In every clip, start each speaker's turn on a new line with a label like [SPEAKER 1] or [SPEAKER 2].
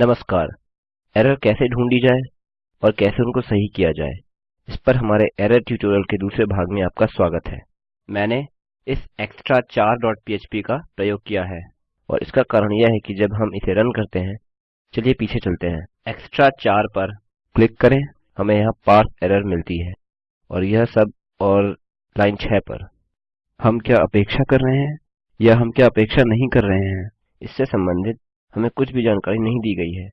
[SPEAKER 1] नमस्कार। एरर कैसे ढूंढी जाए और कैसे उनको सही किया जाए, इस पर हमारे एरर ट्यूटोरियल के दूसरे भाग में आपका स्वागत है। मैंने इस extra4 डॉट पह्प का प्रयोग किया है और इसका कारण यह है कि जब हम इसे रन करते हैं, चलिए पीछे चलते हैं। extra4 पर क्लिक करें, हमें यहाँ पारसे एरर मिलती है और यह सब और लाइन 6 पर। हम क्या अपेक्षा कर रहे हैं या हम क्या अपेक्षा नहीं कर रहे हैं, इससे संबंधित हमें कुछ भी जानकारी नहीं दी गई है।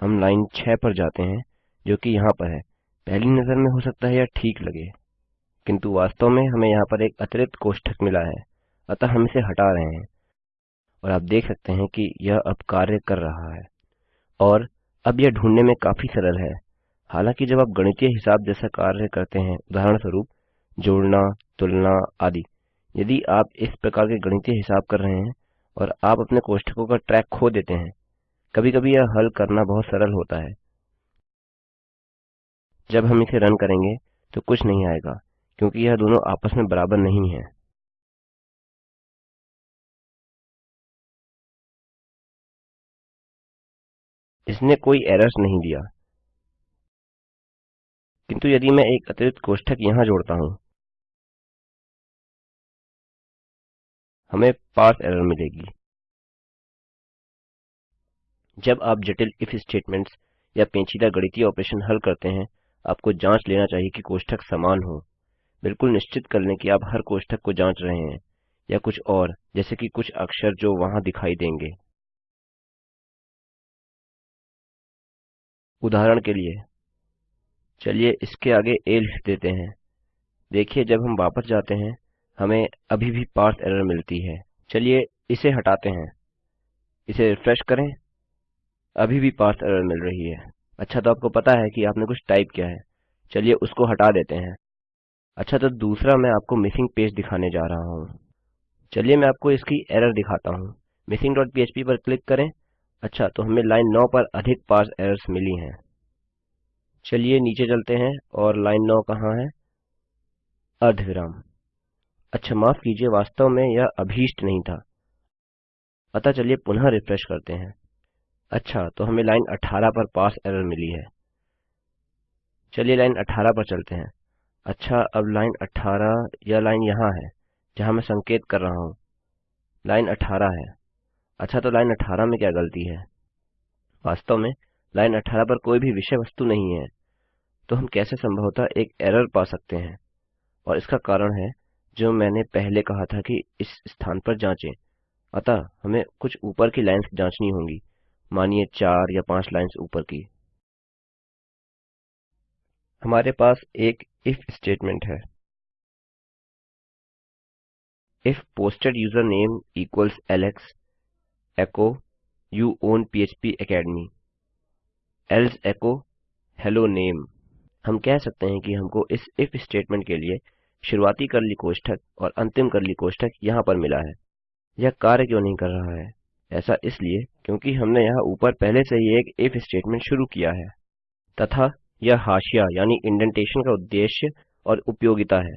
[SPEAKER 1] हम लाइन 6 पर जाते हैं, जो कि यहाँ पर है। पहली नज़र में हो सकता है यह ठीक लगे, किंतु वास्तव में हमें यहाँ पर एक अतिरिक्त कोष्ठक मिला है, अतः हम इसे हटा रहे हैं। और आप देख सकते हैं कि यह अब कार्य कर रहा है, और अब यह ढूँढने में काफ़ी सरल है। हालाँकि जब आप गणितीय हिसाब जैसा कार्य करते हैं, उदाहरणस्वरूप जोड़ना, तुलना आदि, यदि आप इस प्रकार के गणितीय हिसाब कर रहे हैं और आप अपने कोष्ठकों का ट्रैक खो देते हैं। कभी कभी यह हल करना बहुत सरल होता है। जब हम इसे रन करेंगे तो कुछ नहीं आएगा, क्योंकि यह दोनों आपस में बराबर नहीं है। इसने कोई एरर्स नहीं दिया। किंतु यदि मैं एक अतिरिक्त कोष्ठक यहाँ जोड़ता हूँ, हमें पारसे एरर मिलेगी। जब आप जटिल इफ़ स्टेटमेंट्स या पेंचीदा गणितीय ऑपरेशन हल करते हैं, आपको जाँच लेना चाहिए कि कोष्ठक समान हो। बिल्कुल निश्चित कर लें कि आप हर कोष्ठक को जाँच रहे हैं, या कुछ और, जैसे कि कुछ अक्षर जो वहाँ दिखाई देंगे। उदाहरण के लिए, चलिए इसके आगे आ लिख देते हैं। देखिए, जब हम वापस जाते हैं, हमें अभी भी पारसे एरर मिलती है। चलिए इसे हटाते हैं। इसे रिफ्रेश करें। अभी भी पारसे एरर मिल रही है। अच्छा तो आपको पता है कि आपने कुछ टाइप किया है। चलिए उसको हटा देते हैं। अच्छा तो दूसरा मैं आपको मिसिंग पेज दिखाने जा रहा हूँ। चलिए मैं आपको इसकी एरर दिखाता हूँ। मिसिंग डॉट पीएचपी पर क्लिक करें। अच्छा तो हमें लाइन 9 पर अधिक पारसे एरर्स मिली हैं। चलिए नीचे चलते हैं और लाइन 9 कहाँ है? अर्धविराम। अच्छा माफ़ कीजिए, वास्तव में यह अभीष्ट नहीं था। अतः चलिए पुनः रिफ्रेश करते हैं। अच्छा तो हमें लाइन 18 पर पास एरर मिली है। चलिए लाइन 18 पर चलते हैं। अच्छा अब लाइन 18 यह लाइन यहाँ है, जहाँ मैं संकेत कर रहा हूँ। लाइन 18 है। अच्छा तो लाइन 18 में क्या गलती है? वास्तव में, लाइन 18 पर कोई भी विषय वस्तु नहीं है। तो हम कैसे संभवतः एक एरर पा सकते हैं? और इसका कारण है, जो मैंने पहले कहा था कि इस स्थान पर जांचें। अतः, हमें कुछ ऊपर की लाइंस जांचनी होंगी। मानिए चार या पाँच लाइंस ऊपर की। हमारे पास एक इफ़ स्टेटमेंट है। If posted username equals Alex echo you own पह्प academy else echo hello name हम कह सकते हैं कि हमको इस इफ़ स्टेटमेंट के लिए शुरुआती कर्ली कोष्ठक और अंतिम कर्ली कोष्ठक यहाँ पर मिला है। यह कार्य क्यों नहीं कर रहा है? ऐसा इसलिए क्योंकि हमने यहाँ ऊपर पहले से ही एक इफ़ स्टेटमेंट शुरू किया है। तथा यह हाशिया यानी इंडेंटेशन का उद्देश्य और उपयोगिता है।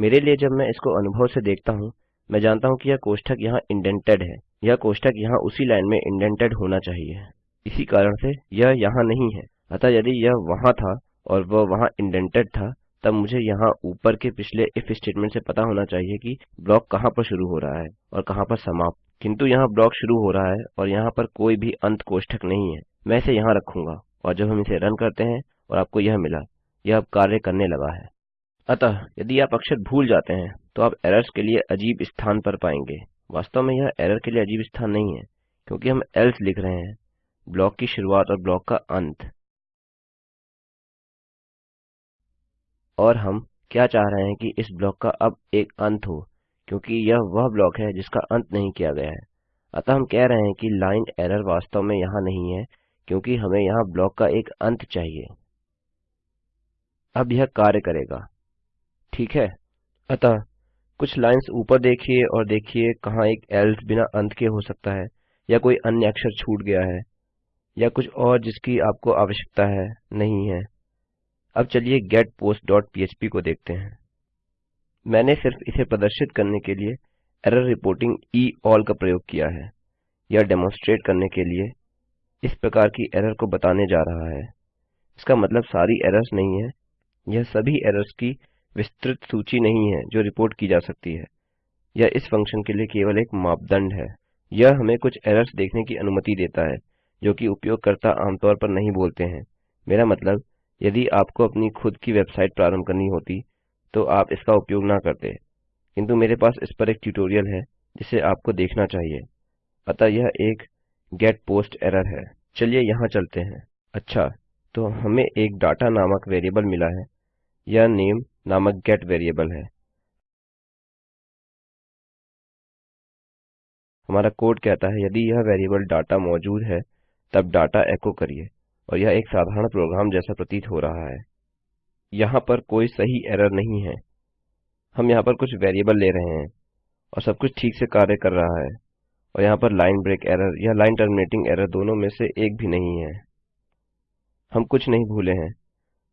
[SPEAKER 1] मेरे लिए जब मैं इसको अनुभव से देखता हूँ, मैं जानता हूँ कि यह कोष्ठक यहाँ इंडेंटेड है। यह कोष्ठक यहाँ उसी लाइन में इंडेंटेड होना चाहिए। इसी कारण से यह यहाँ नहीं है। अतः यदि यह वहाँ था और वह वहाँ इंडेंटेड था, तब मुझे यहाँ ऊपर के पिछले इफ़ स्टेटमेंट से पता होना चाहिए कि ब्लॉक कहाँ पर शुरू हो रहा है और कहाँ पर समाप्त। किंतु यहाँ ब्लॉक शुरू हो रहा है और यहाँ पर कोई भी अंत कोष्ठक नहीं है। मैं इसे यहाँ रखूँगा और जब हम इसे रन करते हैं और आपको यह मिला, यह अब कार्य करने लगा है। अतः यदि आप अक्षर भूल जाते हैं तो आप एरर्स के लिए अजीब स्थान पर पाएँगे। वास्तव में यह एरर के लिए अजीब स्थान नहीं है, क्योंकि हम एल्स लिख रहे हैं, ब्लॉक की शुरुआत और ब्लॉक का अंत। और हम क्या चाह रहे हैं कि इस ब्लॉक का अब एक अंत हो? क्योंकि यह वह ब्लॉक है जिसका अंत नहीं किया गया है। अतः हम कह रहे हैं कि लाइन एरर वास्तव में यहाँ नहीं है, क्योंकि हमें यहाँ ब्लॉक का एक अंत चाहिए। अब यह कार्य करेगा। ठीक है? अतः कुछ लाइंस ऊपर देखिए और देखिए कहाँ एक एल्स बिना अंत के हो सकता है, या कोई अन्य अक्षर छूट गया है, या कुछ और जिसकी आपको आवश्यकता है, नहीं है। अब चलिए पह्प को देखते हैं। मैंने सिर्फ़ इसे प्रदर्शित करने के लिए एरर रिपोर्टिंग ई ऑल का प्रयोग किया है यह डेमोन्स्ट्रेट करने के लिए इस प्रकार की एरर को बताने जा रहा है। इसका मतलब सारी एरर्स नहीं है, यह सभी एरर्स की विस्तृत सूची नहीं है जो रिपोर्ट की जा सकती है यह इस फ़ंक्शन के लिए केवल एक मापदंड है। यह हमें कुछ एरर्स देखने की अनुमति देता है, जो कि उपयोगकर्ता आमतौर पर नहीं बोलते हैं। मेरा मतलब यदि आपको अपनी खुद की वेबसाइट प्रारंभ करनी होती तो आप इसका उपयोग ना करते। किंतु मेरे पास इस पर एक ट्यूटोरियल है, जिसे आपको देखना चाहिए। अतः यह एक गेट पोस्ट एरर है। चलिए यहाँ चलते हैं। अच्छा तो हमें एक डाटा नामक वेरिएबल मिला है। यह नेम नामक गेट वेरिएबल है। हमारा कोड कहता है, यदि यह वेरिएबल डाटा मौजूद है, तब डाटा एको करिए। और यह एक साधारण प्रोग्राम जैसा प्रतीत हो रहा है। यहाँ पर कोई सही एरर नहीं है। हम यहाँ पर कुछ वेरिएबल ले रहे हैं और सब कुछ ठीक से कार्य कर रहा है और यहाँ पर लाइन ब्रेक एरर या लाइन टर्मिनेटिंग एरर दोनों में से एक भी नहीं है। हम कुछ नहीं भूले हैं।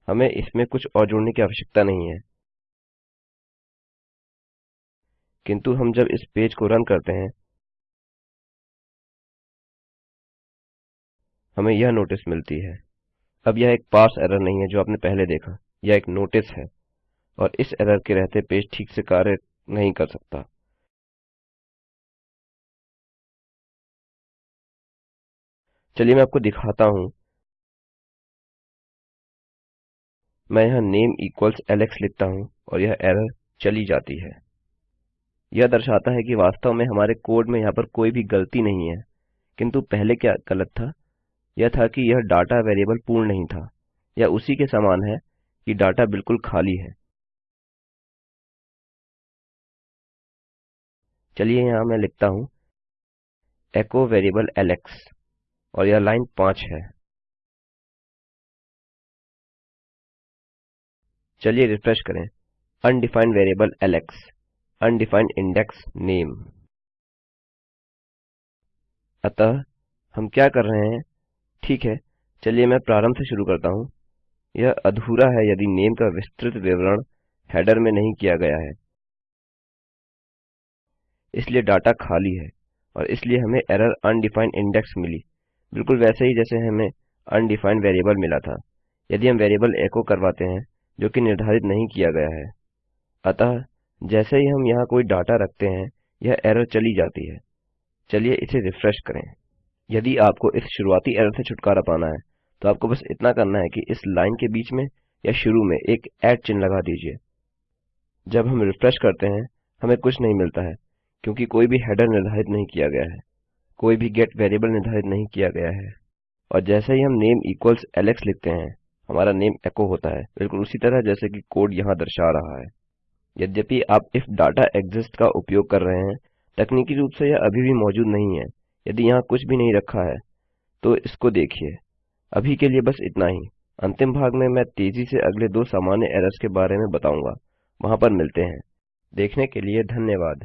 [SPEAKER 1] हमें इसमें कुछ और जोड़ने की आवश्यकता नहीं है। किंतु हम जब इस पेज को रन करते हैं, हमें यह नोटिस मिलती है। अब यह एक पार्स एरर नहीं है जो आपने पहले देखा। यह एक नोटिस है और इस एरर के रहते पेज ठीक से कार्य नहीं कर सकता। चलिए मैं आपको दिखाता हूँ। मैं यहाँ नेम इक्वल्स एलेक्स लिखता हूँ और यह एरर चली जाती है। यह दर्शाता है कि वास्तव में हमारे कोड में यहाँ पर कोई भी गलती नहीं है, किंतु पहले क्या गलत था? यह था कि यह डाटा वेरिएबल पूर्ण नहीं था, यह उसी के समान है कि डाटा बिल्कुल खाली है। चलिए यहाँ मैं लिखता हूँ। एको वेरिएबल एलेक्स और यह लाइन 5 है। चलिए रिफ्रेश करें। Undefined variable Alex undefined index name अतः हम क्या कर रहे हैं? ठीक है, चलिए मैं प्रारंभ से शुरू करता हूँ। यह अधूरा है यदि नेम का विस्तृत विवरण हेडर में नहीं किया गया है। इसलिए डाटा खाली है और इसलिए हमें एरर अनडिफाइंड इंडेक्स मिली। बिल्कुल वैसे ही जैसे हमें अनडिफाइंड वेरिएबल मिला था, यदि हम वेरिएबल एको करवाते हैं, जो कि निर्धारित नहीं किया गया है। अतः जैसे ही हम यहाँ कोई डाटा रखते हैं, यह एरर चली जाती है। चलिए इसे रिफ्रेश करें। यदि आपको इस शुरुआती एरर से छुटकारा पाना है तो आपको बस इतना करना है कि इस लाइन के बीच में या शुरू में एक ऐट चिन्ह लगा दीजिए। जब हम रिफ्रेश करते हैं, हमें कुछ नहीं मिलता है, क्योंकि कोई भी हेडर निर्धारित नहीं किया गया है। कोई भी गेट वेरिएबल निर्धारित नहीं किया गया है। और जैसे ही हम नेम इक्वल्स एलेक्स लिखते हैं, हमारा नेम एको होता है। बिल्कुल उसी तरह जैसे कि कोड यहाँ दर्शा रहा है। यद्यपि आप इफ़ डाटा एग्जिस्ट का उपयोग कर रहे हैं, तकनीकी रूप से यह अभी भी मौजूद नहीं है। यदि यहाँ कुछ भी नहीं रखा है तो इसको देखिए। अभी के लिए बस इतना ही। अंतिम भाग में मैं तेज़ी से अगले दो सामान्य एरर्स के बारे में बताऊँगा। वहाँ पर मिलते हैं। देखने के लिए धन्यवाद।